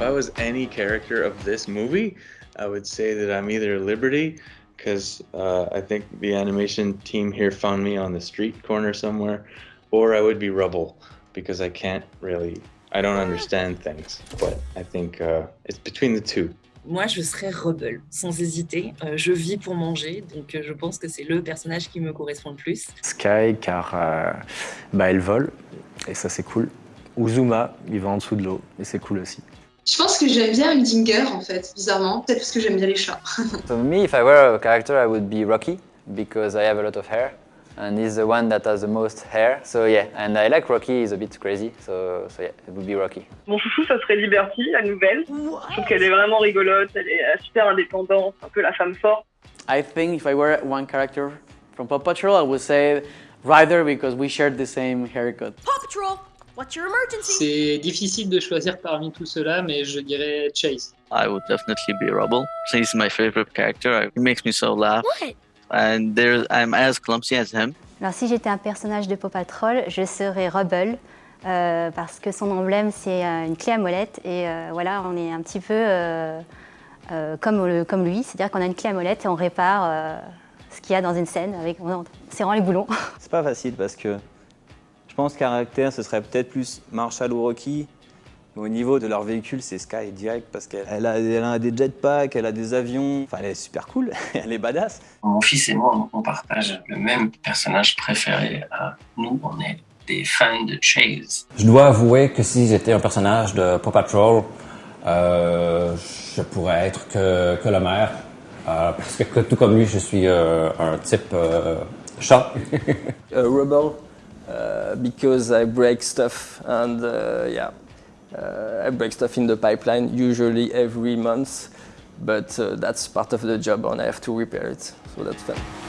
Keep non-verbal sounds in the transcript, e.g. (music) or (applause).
I was any character of this movie, I would say that I'm either Liberty, because uh, I think the animation team here found me on the street corner somewhere, or I would be Rubble, because I can't really, I don't understand things. But I think uh, it's between the two. Moi, je serais Rebel, sans hésiter. Euh, je vis pour manger, donc euh, je pense que c'est le personnage qui me correspond le plus. Sky, car euh, bah, elle vole, et ça c'est cool. Uzuma, il va en dessous de l'eau, et c'est cool aussi. Je pense que j'aime bien Udinger en fait, bizarrement. Peut-être parce que j'aime bien les chats. (laughs) so me, if I were a character, I would be Rocky, because I have a lot of hair. And he's the one that has the most hair. So yeah, and I like Rocky, he's a bit crazy. So, so yeah, it would be Rocky. Mon chouchou, ça serait Liberty, la nouvelle. Je trouve qu'elle est vraiment rigolote, elle est euh, super indépendante, un peu la femme forte. I think if I were one character from Paw Patrol, I would say Ryder because we shared the same haircut. Paw Patrol? C'est difficile de choisir parmi tout cela, mais je dirais Chase. I would definitely be Rubble. He's my favorite character. He makes me so laugh. What? And there, I'm as clumsy as him. Alors si j'étais un personnage de Paw Patrol, je serais Rubble, euh, parce que son emblème c'est euh, une clé à molette et euh, voilà, on est un petit peu euh, euh, comme, le- comme lui, c'est-à-dire qu'on a une clé à molette et on répare euh, ce qu'il y a dans une scène avec, en serrant les boulons. C'est pas facile parce que je pense caractère, ce serait peut-être plus Marshall ou Rocky. Mais au niveau de leur véhicule, c'est Sky direct parce qu'elle elle a, elle a des jetpacks, elle a des avions. Enfin, elle est super cool, (laughs) elle est badass. Mon fils et moi, on partage le même personnage préféré. Nous, on est des fans de Chase. Je dois avouer que si j'étais un personnage de Paw Patrol, euh, je pourrais être que, que le maire. Euh, parce que, tout comme lui, je suis euh, un type euh, chat. (laughs) rebel uh, because I break stuff and uh, yeah, uh, I break stuff in the pipeline usually every month, but that's part of the job and I have to repair it, so that's fun.